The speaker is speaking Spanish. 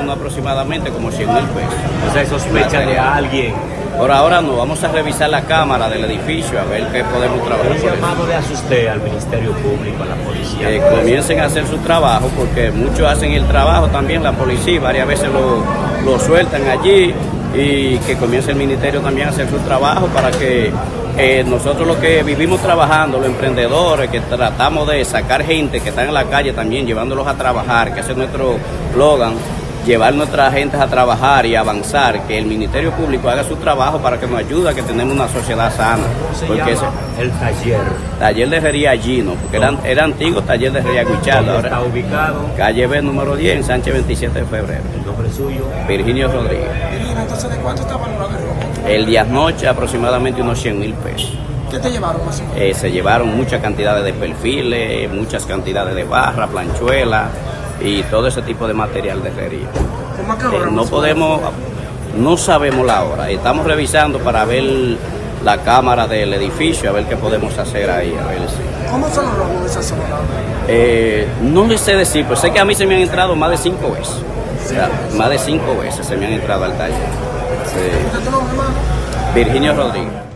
uno aproximadamente como 100 mil pesos. O sea, sospecha de alguien. Por ahora no, vamos a revisar la cámara del edificio a ver qué podemos trabajar. Eso. llamado de asusté al Ministerio Público, a la policía. Que comiencen a hacer su trabajo, porque muchos hacen el trabajo también, la policía, varias veces lo, lo sueltan allí y que comience el ministerio también a hacer su trabajo para que eh, nosotros los que vivimos trabajando, los emprendedores, que tratamos de sacar gente que están en la calle también, llevándolos a trabajar, que ese es nuestro slogan, llevar nuestras gentes a trabajar y avanzar, que el Ministerio Público haga su trabajo para que nos ayude a que tenemos una sociedad sana. ¿Cómo se Porque ese? El taller. taller de herrería Gino, porque era, era antiguo taller de herrería Guichardo, ¿Dónde está ubicado? calle B número 10 en Sánchez 27 de febrero. El nombre suyo. Virginio Rodríguez. Irina, entonces, ¿de cuánto está valorado el robo? El día noche aproximadamente unos 100 mil pesos. ¿Qué te llevaron más o menos? Eh, se llevaron muchas cantidades de perfiles, muchas cantidades de barra, planchuela y todo ese tipo de material de herrería. ¿Cómo a qué Eh, no podemos, no sabemos la hora. Estamos revisando para ver la cámara del edificio, a ver qué podemos hacer ahí. A ver si. ¿Cómo son los robos de esa zona? Eh, no les sé decir, pero sé que a mí se me han entrado más de cinco veces. O sea, más de cinco veces se me han entrado al taller. Sí. Virginio Rodríguez.